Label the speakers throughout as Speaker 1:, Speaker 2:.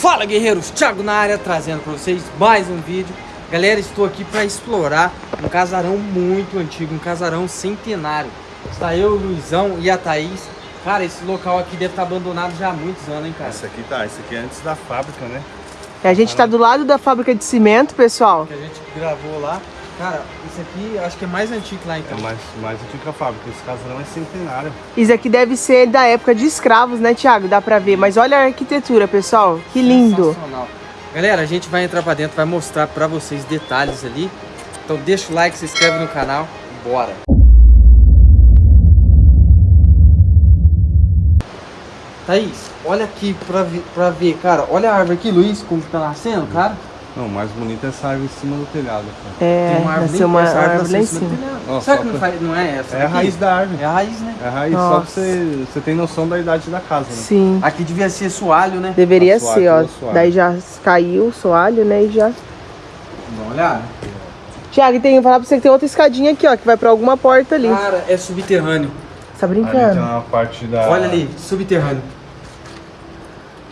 Speaker 1: Fala guerreiros, Thiago na área trazendo para vocês mais um vídeo. Galera, estou aqui para explorar um casarão muito antigo, um casarão centenário. Está eu, o Luizão e a Thaís. Cara, esse local aqui deve estar abandonado já há muitos anos, hein, cara?
Speaker 2: Esse aqui tá, esse aqui é antes da fábrica, né?
Speaker 3: A gente está do lado da fábrica de cimento, pessoal.
Speaker 1: Que a gente gravou lá Cara, isso aqui acho que é mais antigo lá então
Speaker 2: É mais, mais antigo que a fábrica, esse casarão é centenário
Speaker 3: Isso aqui deve ser da época de escravos, né, Thiago? Dá pra ver. Mas olha a arquitetura, pessoal. Que lindo.
Speaker 1: Galera, a gente vai entrar pra dentro, vai mostrar pra vocês detalhes ali. Então deixa o like, se inscreve no canal. Bora! Thaís, olha aqui pra ver, pra ver, cara. Olha a árvore aqui, Luiz, como tá nascendo, cara.
Speaker 2: Não, o mais bonito é essa árvore em cima do telhado. Cara.
Speaker 3: É,
Speaker 1: Tem uma árvore,
Speaker 3: uma
Speaker 1: essa árvore
Speaker 3: árvore lá em cima.
Speaker 1: do telhado. Será
Speaker 2: só
Speaker 1: que não,
Speaker 2: pra-
Speaker 1: faz, não é essa?
Speaker 2: É a raiz da árvore.
Speaker 1: É a raiz, né?
Speaker 2: É a raiz, só
Speaker 3: Nossa.
Speaker 2: pra você, você tem noção da idade da casa, né?
Speaker 3: Sim.
Speaker 1: Aqui devia ser soalho, né?
Speaker 3: Deveria
Speaker 2: A
Speaker 3: ser, ó. Daí já caiu o soalho, né? E já.
Speaker 1: Dá uma olhada.
Speaker 3: Thiago, e tem que falar pra você que tem outra escadinha aqui, ó, que vai pra alguma porta ali.
Speaker 1: Cara, é subterrâneo.
Speaker 3: Tá
Speaker 2: Ali tem
Speaker 3: brincando?
Speaker 2: uma parte da...
Speaker 1: Olha ali, subterrâneo.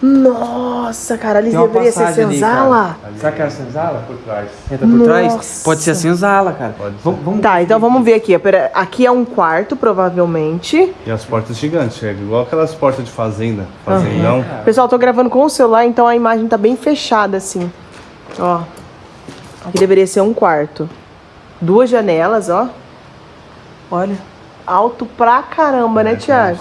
Speaker 3: Nossa, cara, ali deveria ser senzala.
Speaker 2: Ali
Speaker 1: Será que é a senzala?
Speaker 2: Por trás.
Speaker 1: Entra por trás?
Speaker 3: Nossa.
Speaker 1: Pode ser a senzala, cara.
Speaker 2: Pode ser.
Speaker 1: Vamos, vamos
Speaker 3: Tá, então vamos ver aqui. Pera, Aqui é um quarto, provavelmente.
Speaker 2: E as portas gigantes, é igual aquelas portas de fazenda. Fazendão.
Speaker 3: Pessoal, eu tô gravando com o celular, então a imagem tá bem fechada, assim. Ó. Aqui deveria ser um quarto. Duas janelas, ó. Olha. Alto pra caramba, né, Thiago?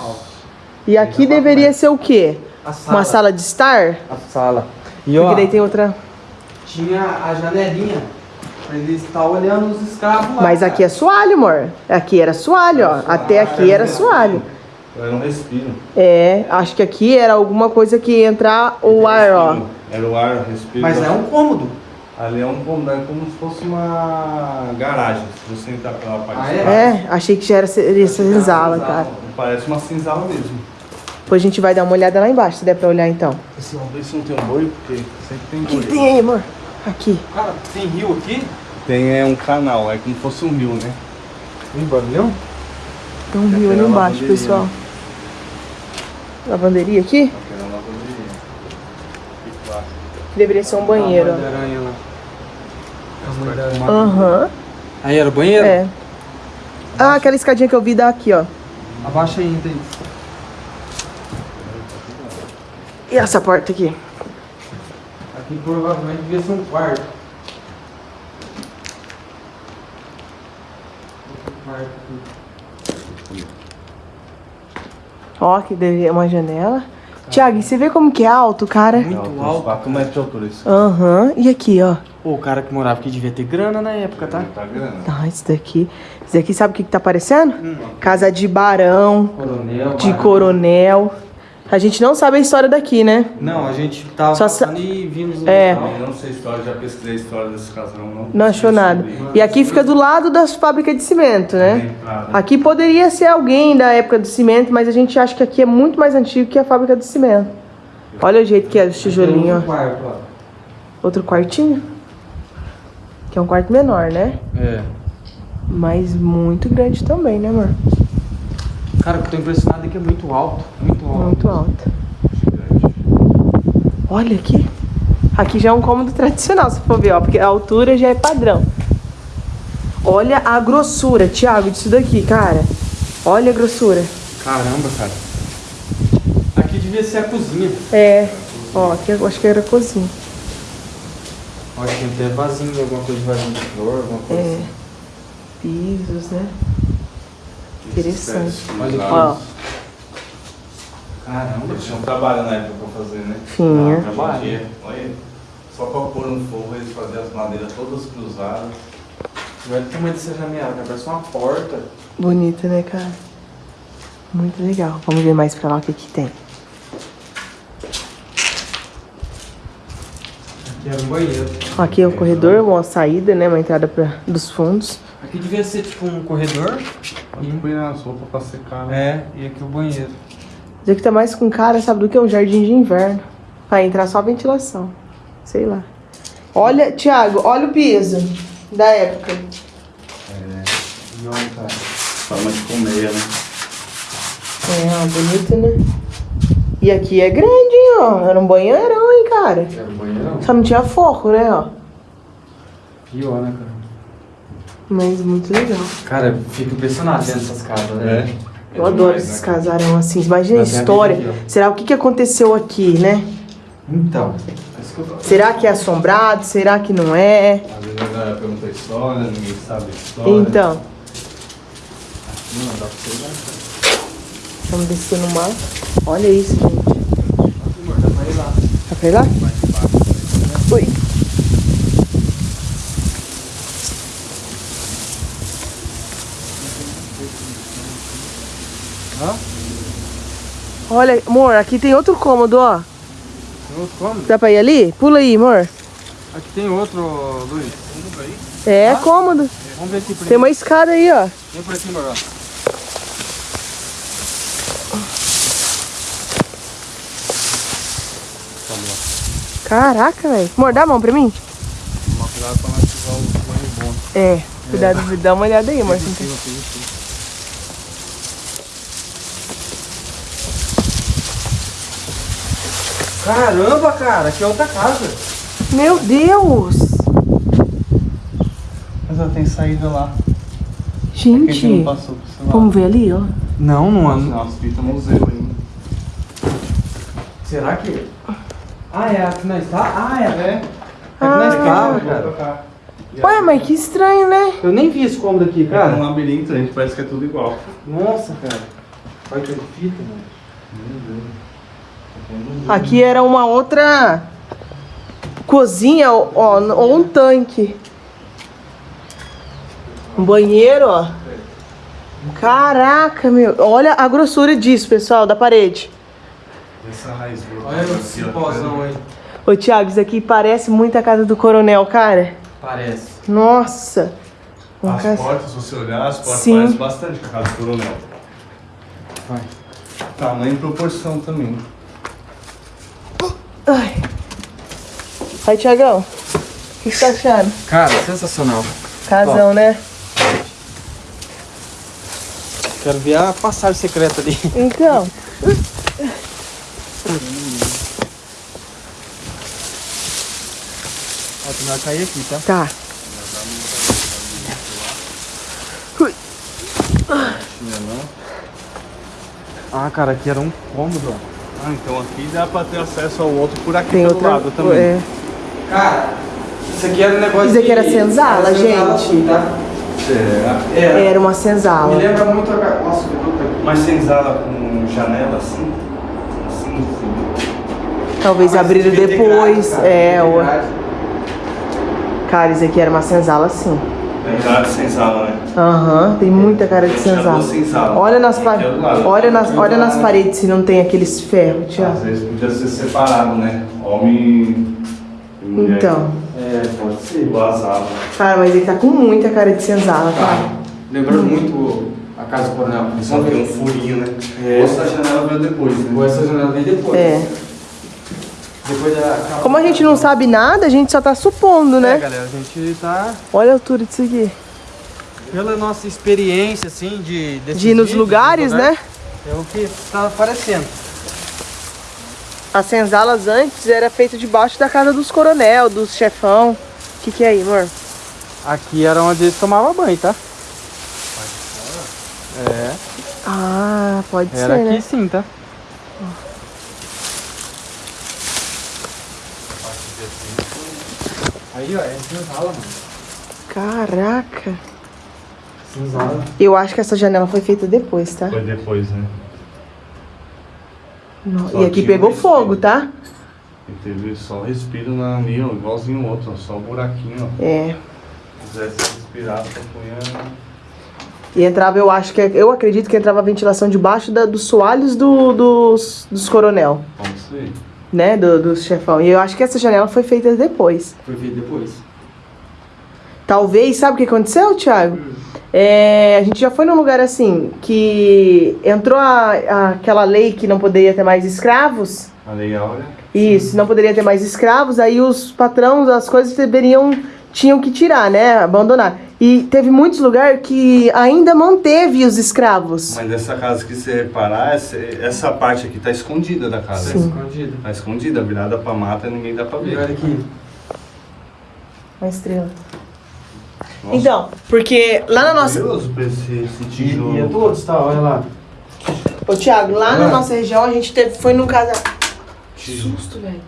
Speaker 3: E aqui deveria ser o quê?
Speaker 1: A sala.
Speaker 3: Uma sala de estar?
Speaker 1: A sala. E
Speaker 3: Porque
Speaker 1: ó,
Speaker 3: daí tem outra.
Speaker 1: tinha a janelinha pra eles estar olhando os escravos lá.
Speaker 3: Mas aqui é soalho, amor. Aqui era soalho, ó. Até aqui era soalho.
Speaker 2: Eu não respiro.
Speaker 3: É, acho que aqui era alguma coisa que ia entrar o ar, ó.
Speaker 2: Era o ar, respiro.
Speaker 1: Mas é um cômodo.
Speaker 2: Ali é um cômodo, é como se fosse uma garagem. Se você entrar pela parte
Speaker 1: Ah,
Speaker 2: de
Speaker 1: é?
Speaker 3: É, achei que já era seria senzala, cara.
Speaker 2: Parece uma senzala mesmo.
Speaker 3: Depois a gente vai dar uma olhada lá embaixo, se der pra olhar então.
Speaker 2: Esse vamos ver se não tem um boi, porque sempre tem
Speaker 3: O
Speaker 2: boi.
Speaker 3: que, que tem aí, amor? Aqui.
Speaker 1: Cara, tem rio aqui?
Speaker 2: Tem é, um canal, é como se fosse um rio, né?
Speaker 1: Tem barulhão?
Speaker 3: Tem um rio ali embaixo, pessoal. Lavanderia aqui?
Speaker 2: Aquela lavanderia. Que clássico.
Speaker 3: Deveria ser um banheiro,
Speaker 1: A
Speaker 3: ó.
Speaker 1: mãe da aranha lá. A mãe da aranha.
Speaker 3: Aham.
Speaker 1: Aí era o banheiro?
Speaker 3: É. Ah, aquela escadinha que eu vi dá aqui, ó.
Speaker 1: Abaixa aí, tem.
Speaker 3: E essa porta aqui?
Speaker 1: Aqui provavelmente devia ser um quarto. Aqui.
Speaker 3: Ó, que deveria uma janela. Tiago, e você vê como que é alto, cara?
Speaker 1: Muito alto.
Speaker 2: 4 metros de altura isso.
Speaker 3: Aham. E aqui, ó.
Speaker 1: Pô, o cara que morava aqui devia ter grana na época, tá?
Speaker 2: Tá grande.
Speaker 3: Ah, isso daqui. Isso daqui sabe o que, que tá parecendo? Casa de barão,
Speaker 1: Coronel.
Speaker 3: de
Speaker 1: barão.
Speaker 3: coronel. A gente não sabe a história daqui, né?
Speaker 1: Não, a gente tava
Speaker 3: Só sa-
Speaker 1: passando e vimos o
Speaker 3: É.
Speaker 1: local.
Speaker 2: Não sei a história, já pesquisei a história desse casal, não.
Speaker 3: Não achou nada. E aqui fica do lado das fábricas de cimento, né? Aqui poderia ser alguém da época do cimento, mas a gente acha que aqui é muito mais antigo que a fábrica de cimento. Olha o jeito que é os tijolinhos,
Speaker 1: Tem
Speaker 3: ó.
Speaker 1: outro quarto, ó.
Speaker 3: Outro quartinho. Que é um quarto menor, né?
Speaker 1: É.
Speaker 3: Mas muito grande também, né, amor?
Speaker 1: Cara, o que eu tô impressionado é que é muito alto. Muito alto.
Speaker 3: Muito alto. Olha aqui. Aqui já é um cômodo tradicional, se for ver, ó. Porque a altura já é padrão. Olha a grossura, Thiago, disso daqui, cara. Olha a grossura.
Speaker 1: Caramba, cara. Aqui devia ser a cozinha.
Speaker 3: É. Ó, aqui eu acho que era a cozinha.
Speaker 1: Olha, tem até vasinho, alguma coisa de vasinho de flor, alguma coisa
Speaker 3: É.
Speaker 1: assim.
Speaker 3: Pisos, né? Interessante.
Speaker 1: Olha aqui.
Speaker 3: Ó,
Speaker 1: Caramba,
Speaker 2: Eles tinham trabalho na época pra fazer, né?
Speaker 3: Tinha.
Speaker 2: Em dia, olha, só pra pôr no fogo eles faziam as madeiras todas cruzadas.
Speaker 1: Olha o tamanho dessa janela, cara. Parece uma porta.
Speaker 3: bonita, né, cara? Muito legal. Vamos ver mais pra lá o que que tem.
Speaker 1: Aqui era um banheiro.
Speaker 3: Aqui é o corredor, uma saída, né? Uma entrada pra, dos fundos.
Speaker 1: Aqui devia ser tipo um corredor.
Speaker 2: Pode pôr nas roupas pra secar, né?
Speaker 1: É, e aqui o banheiro.
Speaker 3: Isso aqui tá mais com cara, sabe do que? Um jardim de inverno. Pra entrar só ventilação. Sei lá. Olha, Thiago, olha o piso da época.
Speaker 1: Olha, cara.
Speaker 2: Forma de colmeia, né?
Speaker 3: É, ó, bonito, né? E aqui é grande, hein, ó. Era um banheirão, hein, cara.
Speaker 1: Era o banheirão.
Speaker 3: Só não tinha forro, né, ó.
Speaker 1: Pior, né, cara?
Speaker 3: Mas muito legal.
Speaker 1: Cara, eu fico impressionado vendo essas casas, né?
Speaker 2: É.
Speaker 3: Eu adoro esses casarão assim. Imagina a
Speaker 1: Mas
Speaker 3: história.
Speaker 1: aqui,
Speaker 3: Será o que, que aconteceu aqui, né?
Speaker 1: Então.
Speaker 2: É.
Speaker 3: Será que é assombrado? Será que não é?
Speaker 2: Às vezes a galera pergunta a história, ninguém sabe a história.
Speaker 3: Então,
Speaker 2: Não, dá pra você dar.
Speaker 3: vamos descer no mar. Olha isso, gente.
Speaker 1: Dá pra ir lá.
Speaker 3: Dá pra ir lá? Oi.
Speaker 1: Hã?
Speaker 3: Olha, amor, aqui tem outro cômodo, ó.
Speaker 1: Tem outro cômodo?
Speaker 3: Dá pra ir ali? Pula aí, amor.
Speaker 1: Aqui tem outro, Luiz.
Speaker 3: É cômodo.
Speaker 1: Vamos ver aqui por
Speaker 3: Tem
Speaker 1: aqui.
Speaker 3: uma escada aí, ó.
Speaker 1: Vem por aqui, amor. ó.
Speaker 3: Caraca, velho. Amor, dá a mão pra mim?
Speaker 2: Cuidado pra não ativar o banho bom.
Speaker 3: É. Cuidado, dá uma olhada aí, amor.
Speaker 1: Caramba, cara, aqui é outra casa.
Speaker 3: Meu Deus!
Speaker 2: Mas ela tem saída lá.
Speaker 3: Gente, vamos ver ali, ó.
Speaker 1: Não, não ando.
Speaker 2: Nossa, fita museu ainda.
Speaker 1: Será que. Ah, é aqui na está? Ah, é.
Speaker 2: É.
Speaker 1: Aqui na escada,
Speaker 2: Vou
Speaker 1: cara.
Speaker 2: E
Speaker 3: Ué, mas que estranho, né?
Speaker 1: Eu nem vi esse cômodo aqui,
Speaker 2: É um
Speaker 1: cara.
Speaker 2: labirinto, a gente parece que é tudo igual.
Speaker 1: Nossa, cara. Olha que fita, mano.
Speaker 2: Meu Deus.
Speaker 3: Aqui era uma outra cozinha, ó, ou um tanque. Um banheiro, ó. Caraca, meu. Olha a grossura disso, pessoal, da parede.
Speaker 2: Essa raiz
Speaker 1: Olha o cipózão aí.
Speaker 3: Ô, Thiago, isso aqui parece muito a casa do coronel, cara.
Speaker 1: Parece.
Speaker 3: Nossa. Uma
Speaker 2: As
Speaker 3: casa-
Speaker 2: portas, se você olhar, as portas
Speaker 3: Sim.
Speaker 2: parecem bastante com a casa do coronel.
Speaker 1: Vai.
Speaker 2: Tamanho e proporção também.
Speaker 3: Aí, Thiagão. O que você tá achando?
Speaker 1: Cara, sensacional.
Speaker 3: Casão, né?
Speaker 1: Quero ver a passagem secreta ali.
Speaker 3: Então.
Speaker 1: Ó, tu vai cair aqui, tá?
Speaker 3: Tá.
Speaker 1: Ah, cara, aqui era um cômodo, ó.
Speaker 2: Ah, então aqui dá pra ter acesso ao outro por aqui
Speaker 3: Tem
Speaker 2: pelo
Speaker 3: outra.
Speaker 2: lado também.
Speaker 3: É.
Speaker 1: Cara, isso aqui era um negócio
Speaker 3: Isso aqui
Speaker 1: de-
Speaker 3: era senzala,
Speaker 1: era senzala,
Speaker 3: gente.
Speaker 1: assim, tá? Era.
Speaker 3: Era uma
Speaker 1: Me
Speaker 3: senzala.
Speaker 1: lembra muito a... Nossa.
Speaker 2: Mas senzala com janela assim? Assim, assim.
Speaker 3: Talvez abriram
Speaker 1: ter
Speaker 3: depois.
Speaker 1: grade, cara,
Speaker 3: é, o... cara, isso aqui era uma senzala sim.
Speaker 2: Tem cara de senzala, né?
Speaker 3: Aham, tem muita cara de senzala.
Speaker 2: duas senzalas.
Speaker 3: Olha nas, pa... Olha, nas... olha nas paredes se não tem aqueles ferros,
Speaker 2: Às
Speaker 3: Thiago.
Speaker 2: vezes podia ser separado, né? Homem mulher.
Speaker 3: Então.
Speaker 1: É, pode ser.
Speaker 2: Vazado.
Speaker 3: Cara, mas ele tá com muita cara de senzala,
Speaker 1: Tá.
Speaker 3: cara.
Speaker 1: Lembrando muito a casa do coronel.
Speaker 2: Só tem um furinho, né?
Speaker 1: É.
Speaker 2: Essa janela veio depois, né?
Speaker 1: Ou essa janela vem depois.
Speaker 3: É.
Speaker 1: Depois da...
Speaker 3: Como a gente não sabe nada, a gente só tá supondo,
Speaker 1: É,
Speaker 3: né?
Speaker 1: galera, a gente tá...
Speaker 3: Olha a altura disso aqui.
Speaker 1: Pela nossa experiência, assim, de...
Speaker 3: De ir nos
Speaker 1: vídeos,
Speaker 3: lugares,
Speaker 1: dos
Speaker 3: né?
Speaker 1: É o que tá aparecendo.
Speaker 3: As senzalas antes era feito debaixo da casa dos coronel, dos chefão. O que, que é aí, amor?
Speaker 1: Aqui era onde eles tomavam banho, tá? É,
Speaker 3: Ah, pode
Speaker 1: era
Speaker 3: ser,
Speaker 1: aqui
Speaker 3: né?
Speaker 1: sim, tá? Aí, ó, é senzala, mano.
Speaker 3: Caraca.
Speaker 1: Senzala.
Speaker 3: Eu acho que essa janela foi feita depois, tá?
Speaker 2: Foi depois, né? Só
Speaker 3: E aqui pegou fogo, tá?
Speaker 2: E teve só respiro na ali, ó, igualzinho o outro, ó, só o buraquinho, ó.
Speaker 3: É.
Speaker 2: Se quisesse respirar, só punha.
Speaker 3: E entrava, eu acho que. Eu acredito que entrava a ventilação debaixo da- dos soalhos do- dos, dos coronel,
Speaker 2: Como sei.
Speaker 3: né? Do, dos chefão. E eu acho que essa janela foi feita depois.
Speaker 1: Foi feito depois.
Speaker 3: Talvez, sabe o que aconteceu, Thiago? É, a gente já foi num lugar assim, que entrou a, a- aquela lei que não poderia ter mais escravos.
Speaker 2: A Lei Áurea.
Speaker 3: Isso, não poderia ter mais escravos, aí os patrões, as coisas deveriam tinham que tirar, né? Abandonar. E teve muitos lugares que ainda manteve os escravos.
Speaker 2: Mas essa casa que você reparar, essa, essa parte aqui tá escondida da casa.
Speaker 3: Sim.
Speaker 1: Escondido.
Speaker 2: Tá escondida, virada pra mata, ninguém dá pra
Speaker 1: E
Speaker 2: ver.
Speaker 1: olha aqui.
Speaker 3: Uma estrela.
Speaker 2: Nossa,
Speaker 3: Então, porque lá na nossa.
Speaker 2: Curioso pra esse, esse
Speaker 1: E,
Speaker 2: tijolo.
Speaker 1: e é todos, tá? Olha lá.
Speaker 3: Ô, Thiago, lá na
Speaker 1: Ah.
Speaker 3: nossa região a gente teve, foi num casarão.
Speaker 2: Tijolo.
Speaker 3: Susto, velho.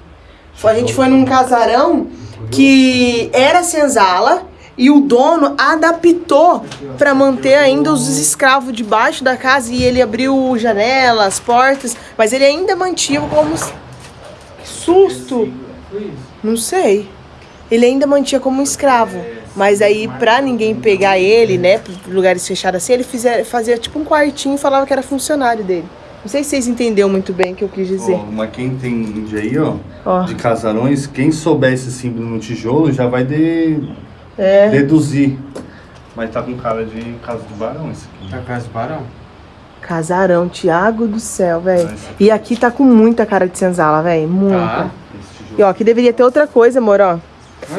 Speaker 3: Foi- A gente foi num casarão que era senzala e o dono adaptou pra manter ainda os escravos debaixo da casa e ele abriu janelas, portas, mas ele ainda mantinha como. Que susto!
Speaker 1: Isso.
Speaker 3: Não sei. Ele ainda mantinha como um escravo. Mas aí, pra ninguém pegar ele, né, lugares fechados assim, ele fizer, fazia tipo um quartinho e falava que era funcionário dele. Não sei se vocês entenderam muito bem o que eu quis dizer.
Speaker 2: Ó, mas quem entende aí, ó,
Speaker 3: Ó.
Speaker 2: de casarões, quem souber esse símbolo no tijolo já vai de-
Speaker 3: É.
Speaker 2: deduzir. Mas tá com cara de casa do barão esse aqui.
Speaker 1: Tá casa do barão?
Speaker 3: Casarão, Tiago do céu, velho.
Speaker 2: Aqui.
Speaker 3: E aqui tá com muita cara de senzala, velho. Muita.
Speaker 1: Tá.
Speaker 2: Esse tijolo.
Speaker 3: E ó, aqui deveria ter outra coisa, amor, ó.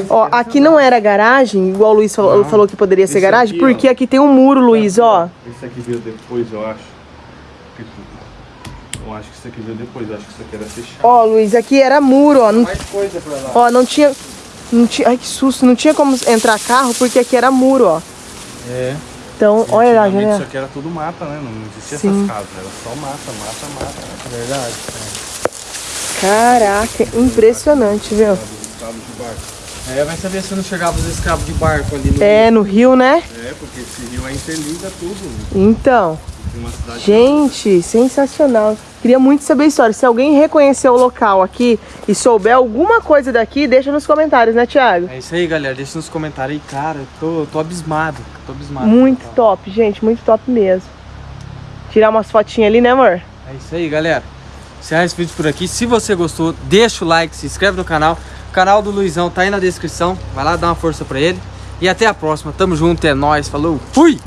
Speaker 3: Ó, aqui
Speaker 1: não.
Speaker 3: era garagem, igual o Luiz falou,
Speaker 1: Não.
Speaker 3: falou que poderia ser
Speaker 2: Esse
Speaker 3: garagem,
Speaker 2: aqui, ó.
Speaker 3: porque aqui tem um muro, Luiz, ó.
Speaker 2: Esse aqui veio depois, eu acho. Eu acho que esse aqui veio depois, eu acho que isso aqui era fechado.
Speaker 3: Ó, Luiz, aqui era muro, ó. Não,
Speaker 1: Mais coisa pra lá.
Speaker 3: ó, não tinha. Não tinha. Ai, que susto, não tinha como entrar carro, porque aqui era muro, ó.
Speaker 1: É.
Speaker 3: Então, olha lá,
Speaker 2: Antigamente Isso aqui era tudo mata, né? Não existia
Speaker 3: Sim.
Speaker 2: essas casas, era só mata, mata, mata.
Speaker 1: É verdade.
Speaker 3: Caraca, impressionante, viu?
Speaker 1: É, vai saber se não chegava os escravos de barco ali no.
Speaker 3: É, no Rio, né?
Speaker 2: É, porque esse rio aí interliga tudo.
Speaker 3: Então.
Speaker 2: Uma cidade.
Speaker 3: Gente, sensacional. Queria muito saber a história. Se alguém reconhecer o local aqui e souber alguma coisa daqui, deixa nos comentários, né, Thiago?
Speaker 1: É isso aí, galera. Deixa nos comentários aí, cara. eu Tô, tô abismado. Tô abismado.
Speaker 3: Muito top, gente, muito top mesmo. Tirar umas fotinhas ali, né, amor?
Speaker 1: É isso aí, galera. Encerrar esse vídeo por aqui. Se você gostou, deixa o like, se inscreve no canal. O canal do Luizão tá aí na descrição. Vai lá dar uma força pra ele. E até a próxima. Tamo junto, é nóis. Falou. Fui!